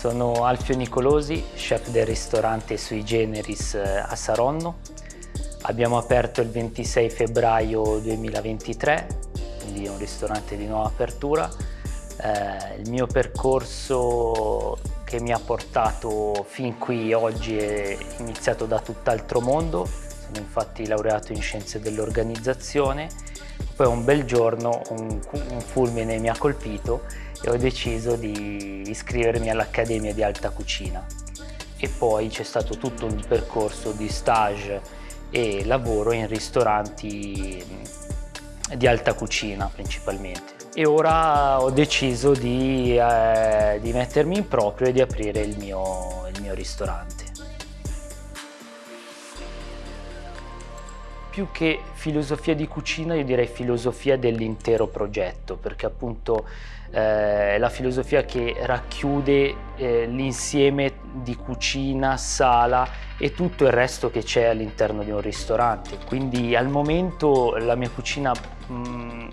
Sono Alfio Nicolosi, chef del ristorante Sui Generis eh, a Saronno. Abbiamo aperto il 26 febbraio 2023, quindi un ristorante di nuova apertura. Eh, il mio percorso che mi ha portato fin qui oggi è iniziato da tutt'altro mondo. Sono infatti laureato in scienze dell'organizzazione. Poi un bel giorno un, un fulmine mi ha colpito e ho deciso di iscrivermi all'Accademia di Alta Cucina e poi c'è stato tutto un percorso di stage e lavoro in ristoranti di alta cucina principalmente e ora ho deciso di, eh, di mettermi in proprio e di aprire il mio, il mio ristorante. Più che filosofia di cucina io direi filosofia dell'intero progetto perché appunto eh, è la filosofia che racchiude eh, l'insieme di cucina, sala e tutto il resto che c'è all'interno di un ristorante. Quindi al momento la mia cucina mh, mm,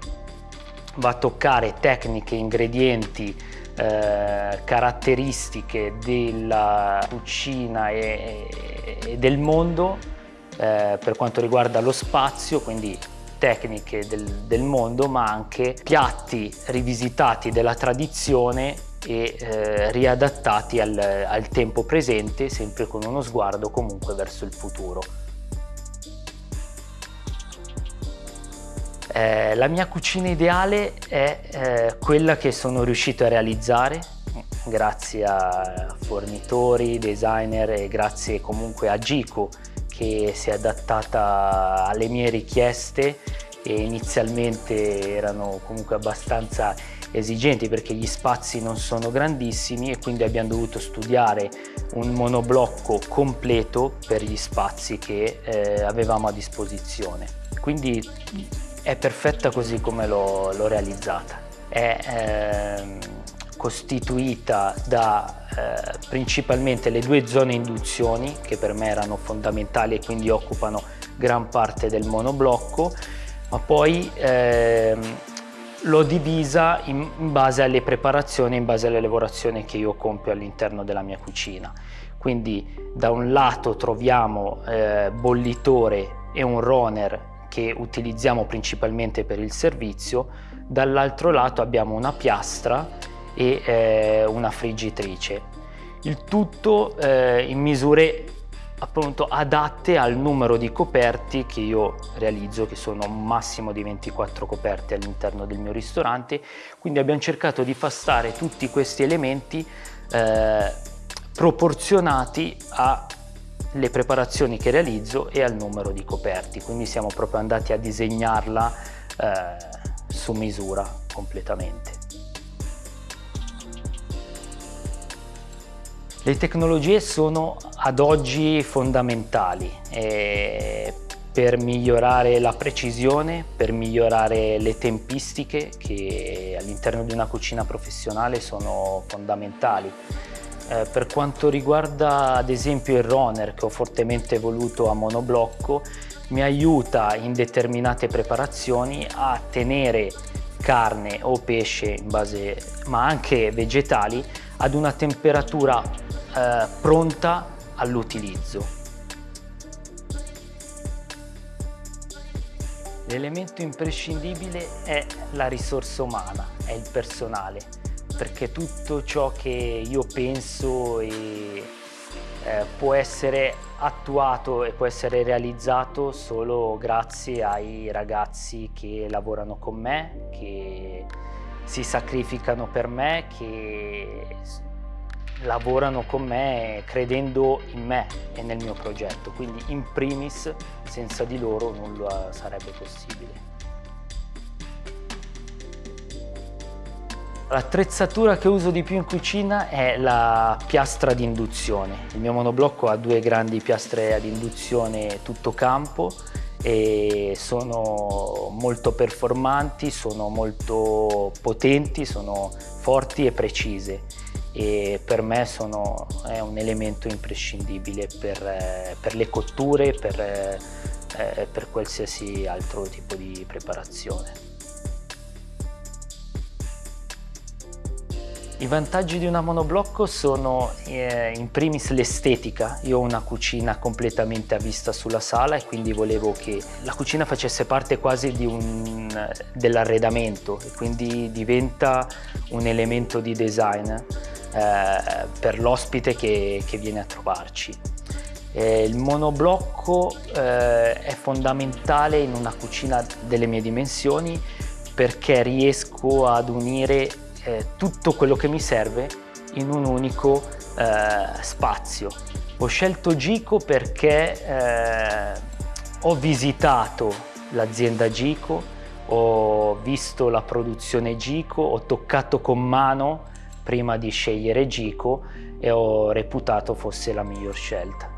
va a toccare tecniche, ingredienti, eh, caratteristiche della cucina e, e del mondo eh, per quanto riguarda lo spazio, quindi tecniche del, del mondo ma anche piatti rivisitati della tradizione e eh, riadattati al, al tempo presente sempre con uno sguardo comunque verso il futuro. Eh, la mia cucina ideale è eh, quella che sono riuscito a realizzare grazie a fornitori, designer e grazie comunque a Gico che si è adattata alle mie richieste e inizialmente erano comunque abbastanza esigenti perché gli spazi non sono grandissimi e quindi abbiamo dovuto studiare un monoblocco completo per gli spazi che eh, avevamo a disposizione. Quindi è perfetta così come l'ho realizzata. È eh, costituita da eh, principalmente le due zone induzioni che per me erano fondamentali e quindi occupano gran parte del monoblocco ma poi ehm, l'ho divisa in, in, base alle preparazioni, in base alle lavorazioni che io compio all'interno della mia cucina. Quindi da un lato troviamo eh, bollitore e un runner che utilizziamo principalmente per il servizio, dall'altro lato abbiamo una piastra e eh, una friggitrice. Il tutto eh, in misure appunto adatte al numero di coperti che io realizzo che sono un massimo di 24 coperte all'interno del mio ristorante. Quindi abbiamo cercato di far stare tutti questi elementi eh, proporzionati alle preparazioni che realizzo e al numero di coperti. Quindi siamo proprio andati a disegnarla eh, su misura completamente Le tecnologie sono ad oggi fondamentali eh, per migliorare la precisione, per migliorare le tempistiche che all'interno di una cucina professionale sono fondamentali. Eh, per quanto riguarda ad esempio il runner che ho fortemente voluto a monoblocco, mi aiuta in determinate preparazioni a tenere carne o pesce in base, ma anche vegetali ad una temperatura eh, pronta all'utilizzo. L'elemento imprescindibile è la risorsa umana, è il personale, perché tutto ciò che io penso e, eh, può essere attuato e può essere realizzato solo grazie ai ragazzi che lavorano con me, che si sacrificano per me, che lavorano con me credendo in me e nel mio progetto, quindi in primis senza di loro nulla sarebbe possibile. L'attrezzatura che uso di più in cucina è la piastra di induzione. Il mio monoblocco ha due grandi piastre ad induzione tutto campo e sono molto performanti, sono molto potenti, sono forti e precise e per me sono, è un elemento imprescindibile per, eh, per le cotture e per, eh, per qualsiasi altro tipo di preparazione. I vantaggi di una monoblocco sono eh, in primis l'estetica. Io ho una cucina completamente a vista sulla sala e quindi volevo che la cucina facesse parte quasi dell'arredamento e quindi diventa un elemento di design eh, per l'ospite che, che, viene a trovarci. Eh, il monoblocco eh, è fondamentale in una cucina delle mie dimensioni perché riesco ad unire eh, tutto quello che mi serve in un unico eh, spazio. Ho scelto Gico perché ho visitato l'azienda Gico, ho visto la produzione Gico, ho toccato con mano prima di scegliere Gico e ho reputato fosse la miglior scelta.